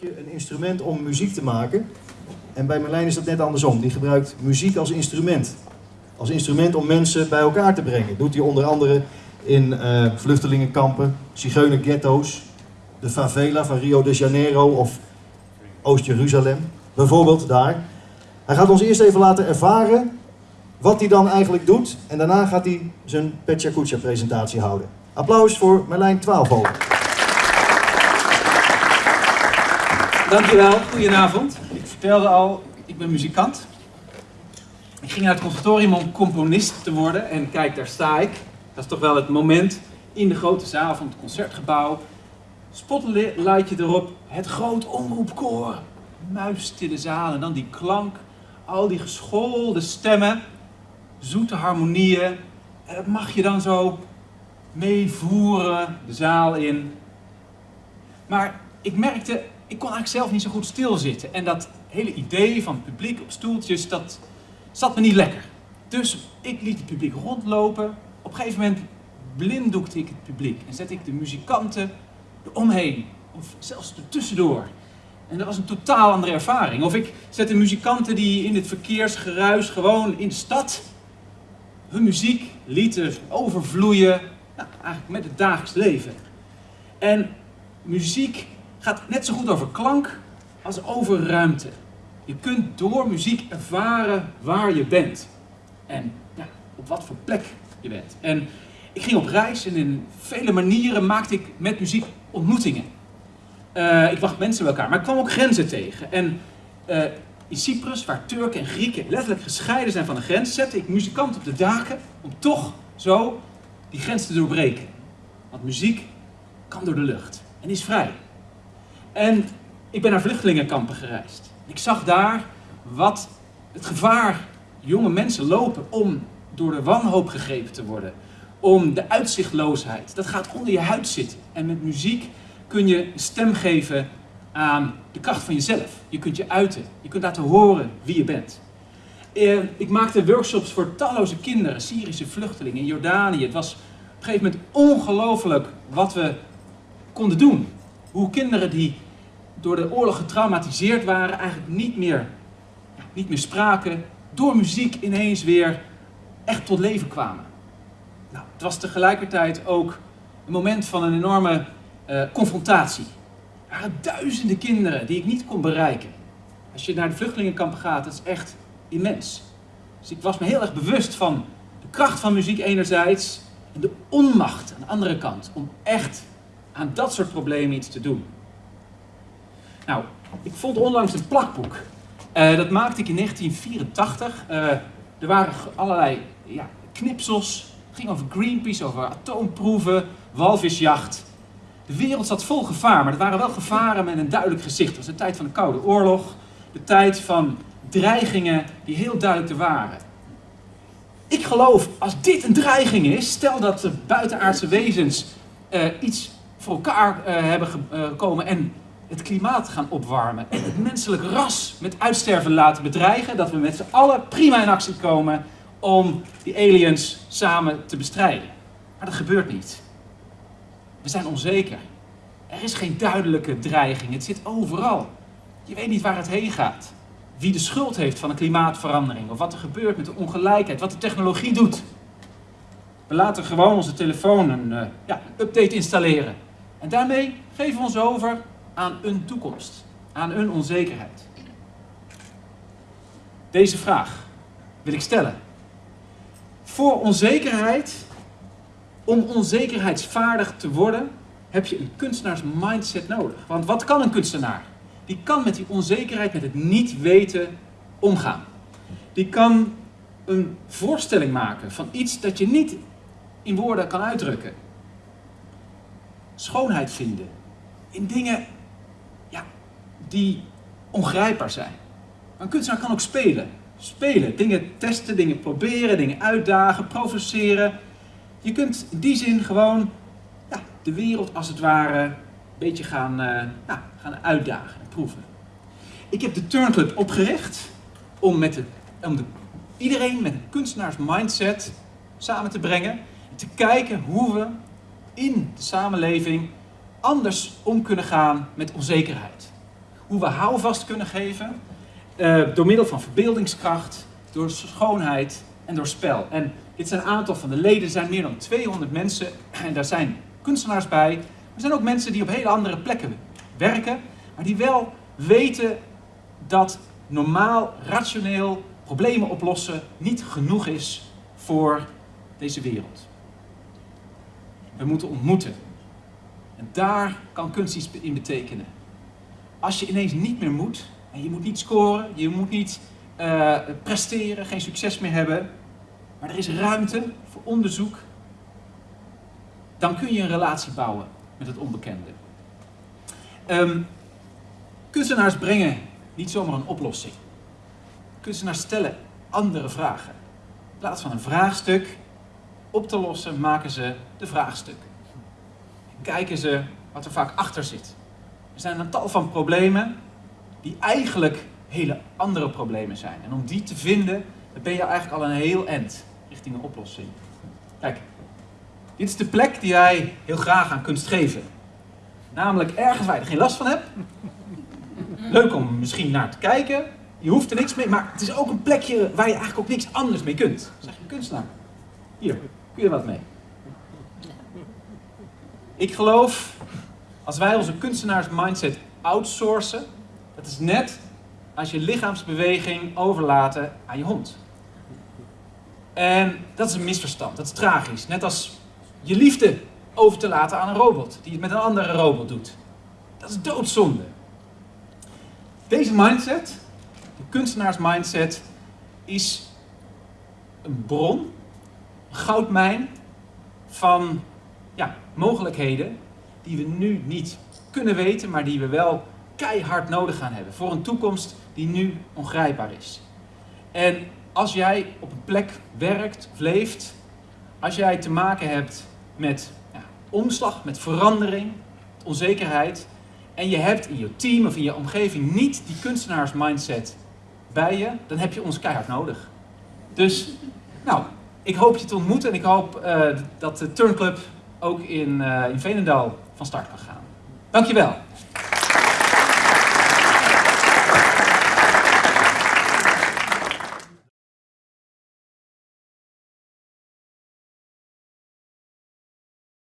een instrument om muziek te maken. En bij Merlijn is dat net andersom. Die gebruikt muziek als instrument. Als instrument om mensen bij elkaar te brengen. Doet hij onder andere in uh, vluchtelingenkampen, zigeunerghetto's, de favela van Rio de Janeiro of Oost-Jeruzalem. Bijvoorbeeld daar. Hij gaat ons eerst even laten ervaren wat hij dan eigenlijk doet. En daarna gaat hij zijn Petja presentatie houden. Applaus voor Merlijn Twaalfhoven. Dankjewel, goedenavond. Ik vertelde al, ik ben muzikant. Ik ging naar het conservatorium om componist te worden en kijk, daar sta ik. Dat is toch wel het moment in de grote zaal van het concertgebouw. Spotlightje erop, het groot omroepkoor. Muistille zaal en dan die klank, al die geschoolde stemmen, zoete harmonieën. En dat mag je dan zo meevoeren de zaal in. Maar ik merkte, ik kon eigenlijk zelf niet zo goed stilzitten. En dat hele idee van het publiek op stoeltjes, dat zat me niet lekker. Dus ik liet het publiek rondlopen. Op een gegeven moment blinddoekte ik het publiek en zette ik de muzikanten eromheen. Of zelfs ertussendoor. En dat was een totaal andere ervaring. Of ik zette muzikanten die in het verkeersgeruis gewoon in de stad hun muziek lieten overvloeien nou, eigenlijk met het dagelijks leven. En muziek gaat net zo goed over klank als over ruimte. Je kunt door muziek ervaren waar je bent. En ja, op wat voor plek je bent. En ik ging op reis en in vele manieren maakte ik met muziek ontmoetingen. Uh, ik wacht mensen bij elkaar, maar ik kwam ook grenzen tegen. En uh, in Cyprus, waar Turken en Grieken letterlijk gescheiden zijn van de grens, zette ik muzikanten op de daken om toch zo die grens te doorbreken. Want muziek kan door de lucht en is vrij. En ik ben naar vluchtelingenkampen gereisd. Ik zag daar wat het gevaar jonge mensen lopen om door de wanhoop gegrepen te worden. Om de uitzichtloosheid. Dat gaat onder je huid zitten. En met muziek kun je stem geven aan de kracht van jezelf. Je kunt je uiten. Je kunt laten horen wie je bent. Eh, ik maakte workshops voor talloze kinderen, Syrische vluchtelingen in Jordanië. Het was op een gegeven moment ongelooflijk wat we konden doen. Hoe kinderen die door de oorlog getraumatiseerd waren, eigenlijk niet meer, niet meer spraken, door muziek ineens weer echt tot leven kwamen. Nou, het was tegelijkertijd ook een moment van een enorme uh, confrontatie. Er waren duizenden kinderen die ik niet kon bereiken. Als je naar de vluchtelingenkampen gaat, dat is echt immens. Dus ik was me heel erg bewust van de kracht van muziek enerzijds en de onmacht aan de andere kant om echt aan dat soort problemen iets te doen. Nou, ik vond onlangs een plakboek. Uh, dat maakte ik in 1984. Uh, eh, er waren allerlei ja, knipsels. Het ging over Greenpeace, over atoomproeven, walvisjacht. De wereld zat vol gevaar, maar het waren wel gevaren met een duidelijk gezicht. Het was de tijd van de Koude Oorlog, de tijd van dreigingen die heel duidelijk te waren. Ik geloof, als dit een dreiging is, stel dat de buitenaardse wezens uh, iets voor elkaar hebben gekomen en het klimaat gaan opwarmen en het menselijk ras met uitsterven laten bedreigen, dat we met z'n allen prima in actie komen om die aliens samen te bestrijden. Maar dat gebeurt niet. We zijn onzeker. Er is geen duidelijke dreiging. Het zit overal. Je weet niet waar het heen gaat. Wie de schuld heeft van de klimaatverandering. Of wat er gebeurt met de ongelijkheid. Wat de technologie doet. We laten gewoon onze telefoon een, uh, ja, update installeren. En daarmee geven we ons over aan een toekomst. Aan een onzekerheid. Deze vraag wil ik stellen. Voor onzekerheid om onzekerheidsvaardig te worden, heb je een kunstenaars mindset nodig. Want wat kan een kunstenaar? Die kan met die onzekerheid, met het niet weten, omgaan. Die kan een voorstelling maken van iets dat je niet in woorden kan uitdrukken. Schoonheid vinden in dingen die ongrijpbaar zijn. Een kunstenaar kan ook spelen. Spelen, dingen testen, dingen proberen, dingen uitdagen, provoceren, je kunt in die zin gewoon ja, de wereld als het ware een beetje gaan, nou, gaan uitdagen en proeven. Ik heb de Turnclub opgericht om, met de, om de, iedereen met een kunstenaars mindset samen te brengen. En te kijken hoe we in de samenleving anders om kunnen gaan met onzekerheid. Hoe we houvast kunnen geven uh, door middel van verbeeldingskracht, door schoonheid en door spel. En dit zijn een aantal van de leden, er zijn meer dan 200 mensen en daar zijn kunstenaars bij. Er zijn ook mensen die op hele andere plekken werken, maar die wel weten dat normaal, rationeel problemen oplossen niet genoeg is voor deze wereld. We moeten ontmoeten. En daar kan kunst iets in betekenen. Als je ineens niet meer moet, en je moet niet scoren, je moet niet uh, presteren, geen succes meer hebben, maar er is ruimte voor onderzoek, dan kun je een relatie bouwen met het onbekende. Um, kunstenaars brengen niet zomaar een oplossing. Kunstenaars stellen andere vragen. In plaats van een vraagstuk op te lossen, maken ze de vraagstuk. En kijken ze wat er vaak achter zit. Er zijn een tal van problemen die eigenlijk hele andere problemen zijn. En om die te vinden, dan ben je eigenlijk al een heel eind richting een oplossing. Kijk, dit is de plek die wij heel graag aan kunst geven. Namelijk ergens waar je er geen last van hebt. Leuk om misschien naar te kijken. Je hoeft er niks mee, maar het is ook een plekje waar je eigenlijk ook niks anders mee kunt. Zeg je kunstenaar. Hier, kun je wat mee. Ik geloof, als wij onze kunstenaars mindset outsourcen, dat is net als je lichaamsbeweging overlaten aan je hond. En dat is een misverstand, dat is tragisch. Net als je liefde over te laten aan een robot, die het met een andere robot doet. Dat is doodzonde. Deze mindset, de kunstenaars mindset, is een bron, een goudmijn van ja, mogelijkheden die we nu niet kunnen weten, maar die we wel keihard nodig gaan hebben voor een toekomst die nu ongrijpbaar is. En als jij op een plek werkt of leeft, als jij te maken hebt met ja, omslag, met verandering, onzekerheid, en je hebt in je team of in je omgeving niet die kunstenaarsmindset bij je, dan heb je ons keihard nodig. Dus, nou, ik hoop je te ontmoeten en ik hoop uh, dat de Turnclub ook in, uh, in Veenendaal van start kan gaan. Dankjewel.